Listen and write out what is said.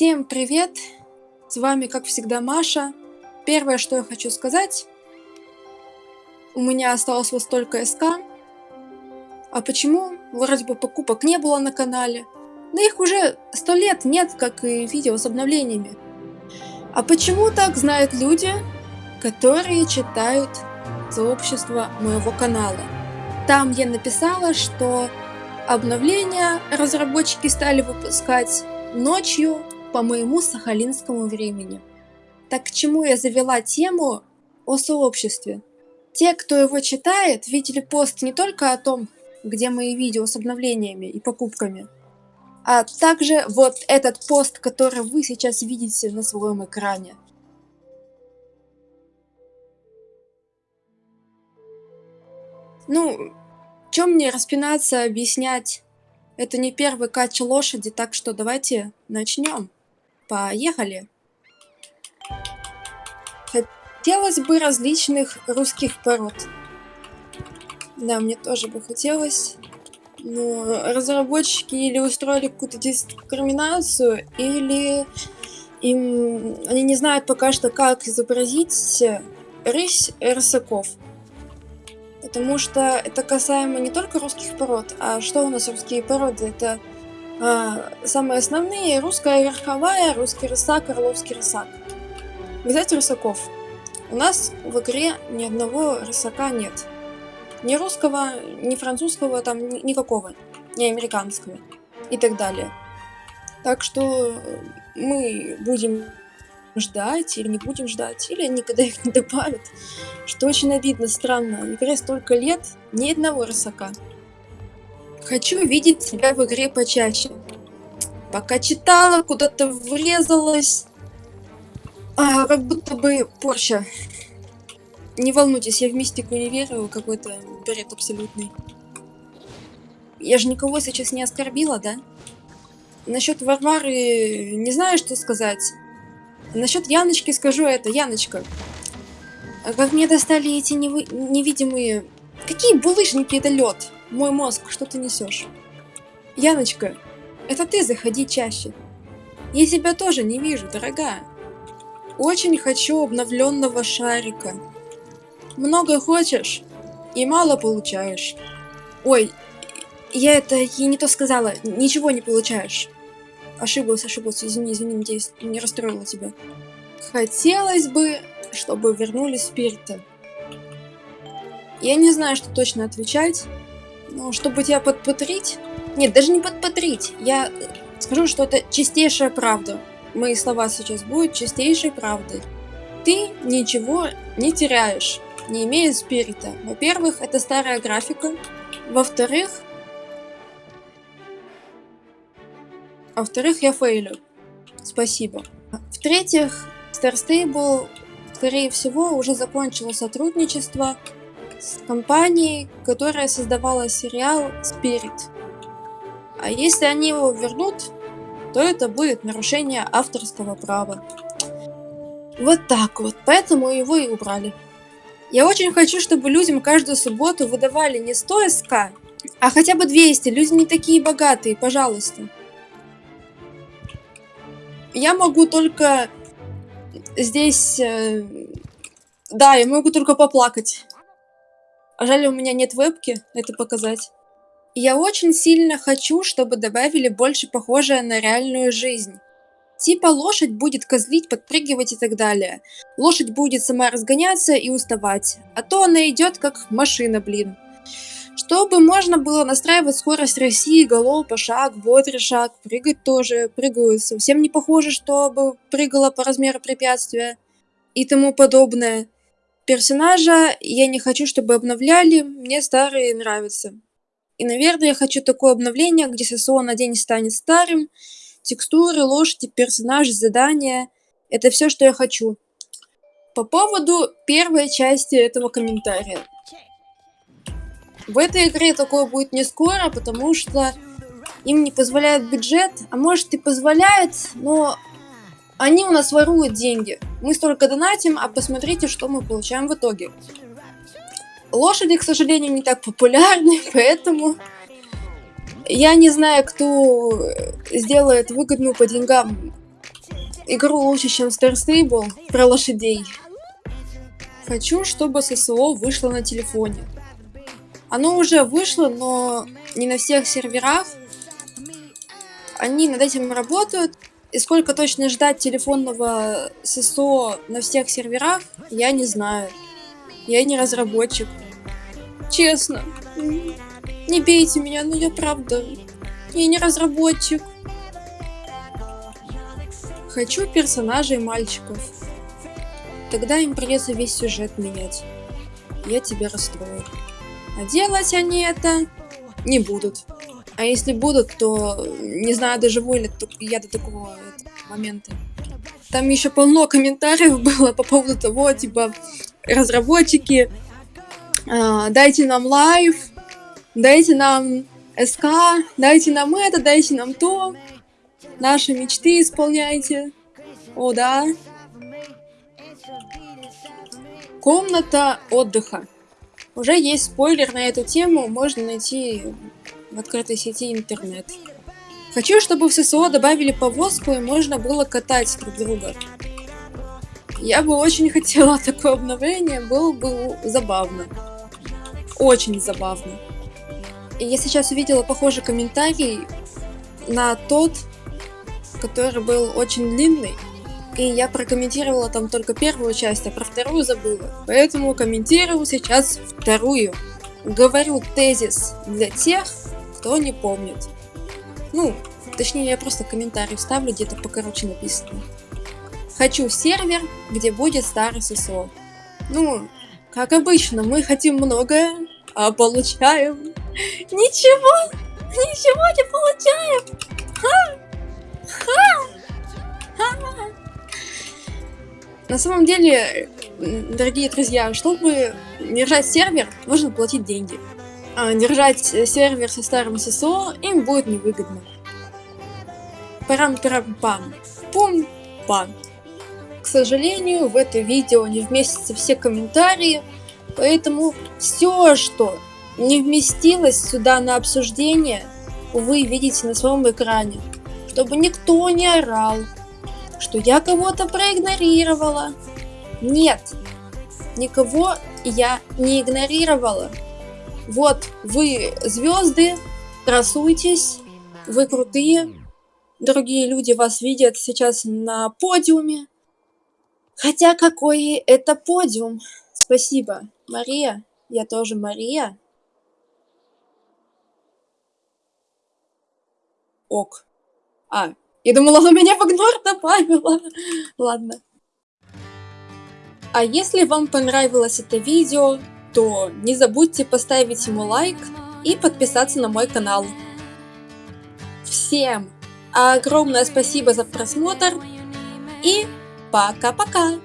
Всем привет! С вами, как всегда, Маша. Первое, что я хочу сказать, у меня осталось вот столько СК. А почему? Вроде бы покупок не было на канале. Но их уже сто лет нет, как и видео с обновлениями. А почему так знают люди, которые читают сообщество моего канала? Там я написала, что обновления разработчики стали выпускать ночью по моему сахалинскому времени. Так к чему я завела тему о сообществе? Те, кто его читает, видели пост не только о том, где мои видео с обновлениями и покупками, а также вот этот пост, который вы сейчас видите на своем экране. Ну, чем мне распинаться, объяснять? Это не первый кач лошади, так что давайте начнем. Поехали! Хотелось бы различных русских пород. Да, мне тоже бы хотелось. Но разработчики или устроили какую-то дискриминацию, или им они не знают пока что, как изобразить рысь рысаков. Потому что это касаемо не только русских пород, а что у нас русские породы? Это самые основные русская верховая, русский рысак, орловский рысак. Взять рысаков. У нас в игре ни одного рысака нет. Ни русского, ни французского, там никакого, ни американского и так далее. Так что мы будем ждать или не будем ждать, или никогда их не добавят. Что очень обидно, странно. Игре столько лет, ни одного рысака. Хочу видеть тебя в игре почаще. Пока читала, куда-то врезалась. А, как будто бы Порча. Не волнуйтесь, я в мистику не верю, какой-то бред абсолютный. Я же никого сейчас не оскорбила, да? Насчет Варвары не знаю, что сказать. Насчет Яночки скажу это. Яночка, как мне достали эти невы... невидимые... Какие булыжники это лед? Мой мозг, что ты несешь? Яночка, это ты заходи чаще. Я тебя тоже не вижу, дорогая. Очень хочу обновленного шарика. Много хочешь и мало получаешь. Ой, я это ей не то сказала. Ничего не получаешь. Ошиблась, ошиблась. Извини, извини, надеюсь, не расстроила тебя. Хотелось бы, чтобы вернули спирита. Я не знаю, что точно отвечать. Ну, чтобы тебя подпотрить... Нет, даже не подпотрить. Я скажу, что это чистейшая правда. Мои слова сейчас будут чистейшей правдой. Ты ничего не теряешь, не имея спирита. Во-первых, это старая графика. Во-вторых... Во-вторых, я фейлю. Спасибо. В-третьих, Star Stable, скорее всего, уже закончило сотрудничество с компанией, которая создавала сериал Spirit. А если они его вернут, то это будет нарушение авторского права. Вот так вот, поэтому его и убрали. Я очень хочу, чтобы людям каждую субботу выдавали не 100 СК, а хотя бы 200. Люди не такие богатые, пожалуйста. Я могу только здесь... Э, да, я могу только поплакать. Жаль, у меня нет вебки это показать. Я очень сильно хочу, чтобы добавили больше похожее на реальную жизнь. Типа лошадь будет козлить, подпрыгивать и так далее. Лошадь будет сама разгоняться и уставать. А то она идет как машина, блин. Чтобы можно было настраивать скорость России, голов, по шаг, бодрый шаг, прыгать тоже, прыгают. Совсем не похоже, чтобы прыгала по размеру препятствия и тому подобное персонажа я не хочу, чтобы обновляли, мне старые нравятся. И, наверное, я хочу такое обновление, где ССО на день станет старым, текстуры, лошади, персонажи, задания. Это все, что я хочу. По поводу первой части этого комментария. В этой игре такое будет не скоро, потому что им не позволяет бюджет, а может и позволяет, но они у нас воруют деньги. Мы столько донатим, а посмотрите, что мы получаем в итоге. Лошади, к сожалению, не так популярны, поэтому я не знаю, кто сделает выгодную по деньгам игру лучше, чем Star Stable про лошадей. Хочу, чтобы ССО вышло на телефоне. Оно уже вышло, но не на всех серверах. Они над этим работают. И сколько точно ждать телефонного ССО на всех серверах, я не знаю. Я не разработчик. Честно. Не бейте меня, но я правда. Я не разработчик. Хочу персонажей мальчиков. Тогда им придется весь сюжет менять. Я тебя расстрою. А делать они это не будут. А если будут, то не знаю, доживу ли я до такого момента. Там еще полно комментариев было по поводу того, типа, разработчики, э, дайте нам live, дайте нам СК, дайте нам это, дайте нам то, наши мечты исполняйте. О, да. Комната отдыха. Уже есть спойлер на эту тему, можно найти в открытой сети интернет. Хочу, чтобы в ССО добавили повозку и можно было катать друг друга. Я бы очень хотела такое обновление, было бы забавно. Очень забавно. И я сейчас увидела похожий комментарий на тот, который был очень длинный. И я прокомментировала там только первую часть, а про вторую забыла. Поэтому комментирую сейчас вторую. Говорю тезис для тех, кто не помнит. Ну, точнее, я просто комментарий вставлю, где-то покороче написано. Хочу сервер, где будет старый ССО. Ну, как обычно, мы хотим многое, а получаем... Ничего! Ничего не получаем! Ха! Ха! Ха! На самом деле, дорогие друзья, чтобы держать сервер, нужно платить деньги. А держать сервер со старым ССО им будет невыгодно. Парам-парам-пам. Пум-пам. К сожалению, в это видео не вместятся все комментарии, поэтому все, что не вместилось сюда на обсуждение, вы видите на своем экране, чтобы никто не орал, что я кого-то проигнорировала. Нет, никого я не игнорировала. Вот вы звезды, красуйтесь, вы крутые. Другие люди вас видят сейчас на подиуме. Хотя какой это подиум. Спасибо, Мария. Я тоже Мария. Ок. А, я думала, она меня в добавила. Ладно. А если вам понравилось это видео, то не забудьте поставить ему лайк и подписаться на мой канал. Всем огромное спасибо за просмотр и пока-пока!